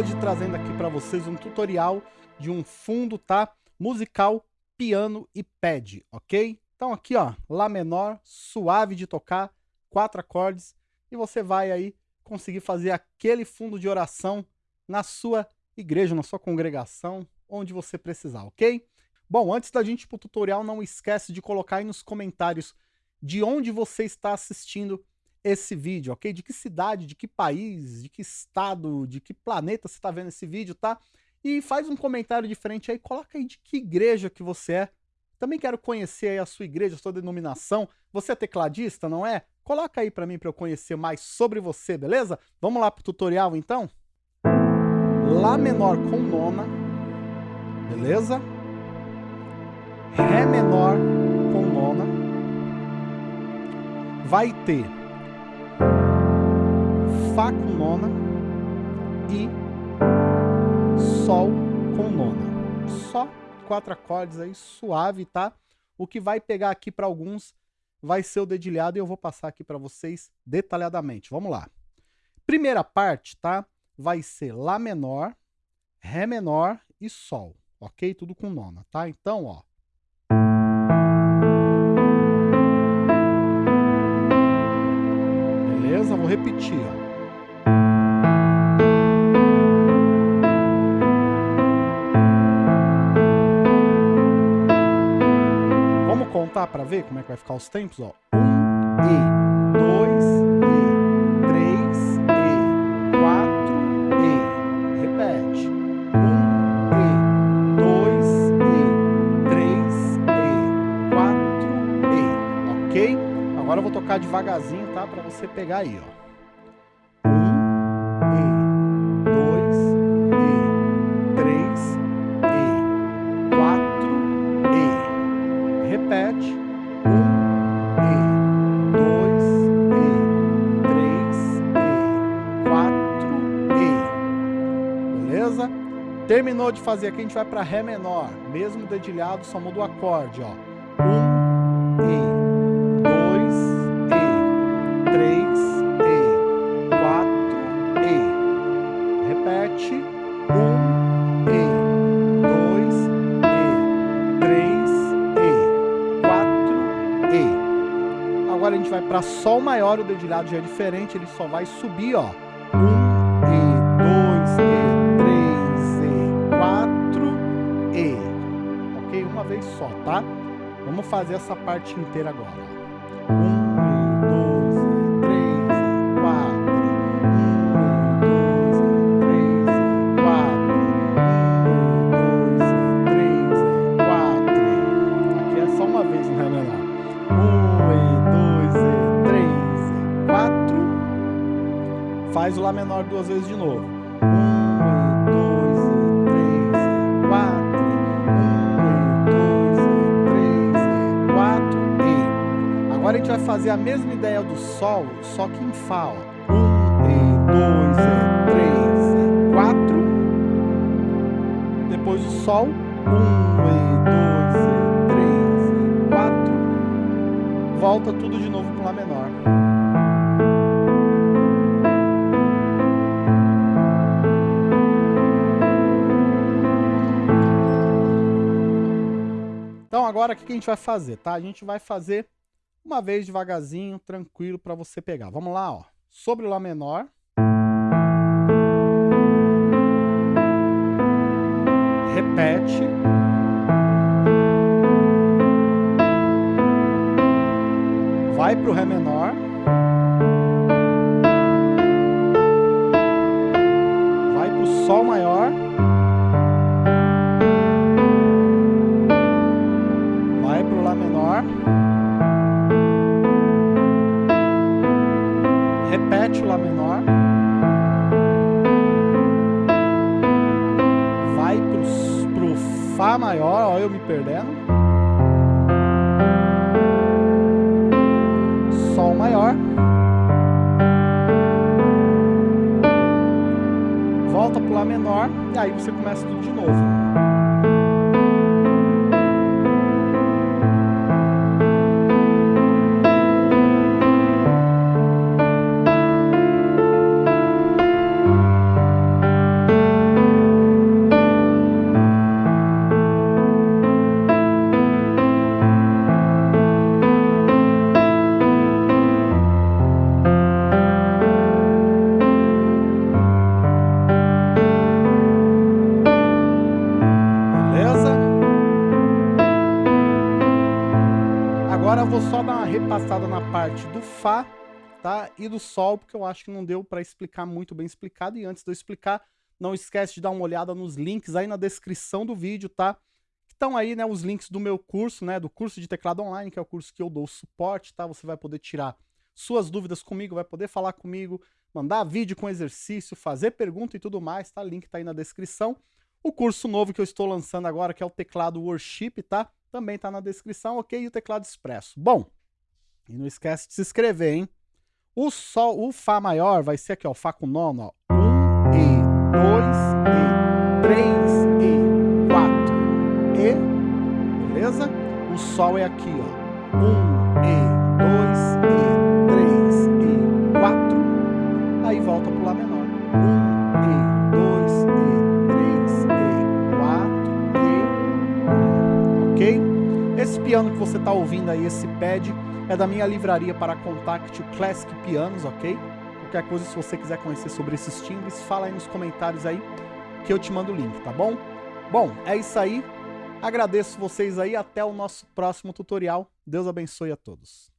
hoje trazendo aqui para vocês um tutorial de um fundo, tá? Musical, piano e pad, ok? Então aqui, ó, Lá menor, suave de tocar, quatro acordes, e você vai aí conseguir fazer aquele fundo de oração na sua igreja, na sua congregação, onde você precisar, ok? Bom, antes da gente ir pro tutorial, não esquece de colocar aí nos comentários de onde você está assistindo esse vídeo, ok? De que cidade, de que país, de que estado, de que planeta você está vendo esse vídeo, tá? E faz um comentário diferente aí, coloca aí de que igreja que você é. Também quero conhecer aí a sua igreja, a sua denominação. Você é tecladista, não é? Coloca aí para mim para eu conhecer mais sobre você, beleza? Vamos lá pro tutorial então? Lá menor com nona, beleza? Ré menor com nona. Vai ter Fá com nona e Sol com nona. Só quatro acordes aí, suave, tá? O que vai pegar aqui para alguns vai ser o dedilhado e eu vou passar aqui para vocês detalhadamente. Vamos lá. Primeira parte, tá? Vai ser Lá menor, Ré menor e Sol, ok? Tudo com nona, tá? Então, ó. Repetir, ó. contar para ver como é que vai ficar os tempos, ó. Um E, dois E, três E, quatro E. Repete. Um E, dois E, três E, quatro E. Ok? Agora eu vou tocar devagarzinho, tá? Para você pegar aí, ó. Terminou de fazer aqui, a gente vai para Ré menor. Mesmo dedilhado, só muda o acorde, ó. Um, E, dois, E, três, E, quatro, E. Repete. Um, E, dois, E, três, E, quatro, E. Agora a gente vai para Sol maior, o dedilhado já é diferente, ele só vai subir, ó. Menor. Um, e dois, e três, e quatro. Faz o Lá menor duas vezes de novo. Fazer a mesma ideia do Sol, só que em Fá. Ó. Um, e dois, e três, e quatro. Depois o Sol. Um, e dois, e três, e quatro. Volta tudo de novo para Lá menor. Então agora o que a gente vai fazer, tá? A gente vai fazer uma vez devagarzinho, tranquilo para você pegar. Vamos lá, ó. Sobre o Lá menor. Repete. Vai pro Ré menor. Vai pro Sol maior. Vai pro Lá menor. Repete o Lá menor, vai pro, pro Fá maior, ó eu me perdendo, Sol maior, volta pro Lá menor, e aí você começa tudo de novo. Repassada na parte do Fá, tá? E do Sol, porque eu acho que não deu para explicar muito bem explicado. E antes de eu explicar, não esquece de dar uma olhada nos links aí na descrição do vídeo, tá? Estão aí, né, os links do meu curso, né, do curso de teclado online, que é o curso que eu dou suporte, tá? Você vai poder tirar suas dúvidas comigo, vai poder falar comigo, mandar vídeo com exercício, fazer pergunta e tudo mais, tá? Link tá aí na descrição. O curso novo que eu estou lançando agora, que é o teclado Worship, tá? Também tá na descrição, ok? E o teclado Expresso. Bom, e não esquece de se inscrever, hein? O Sol, o Fá maior vai ser aqui, ó, Fá com nono, ó. Um e, dois e, três e, quatro e, beleza? O Sol é aqui, ó. Um e, você tá ouvindo aí, esse pad, é da minha livraria para Contact Classic Pianos, ok? Qualquer coisa, se você quiser conhecer sobre esses timbres, fala aí nos comentários aí que eu te mando o link, tá bom? Bom, é isso aí. Agradeço vocês aí. Até o nosso próximo tutorial. Deus abençoe a todos.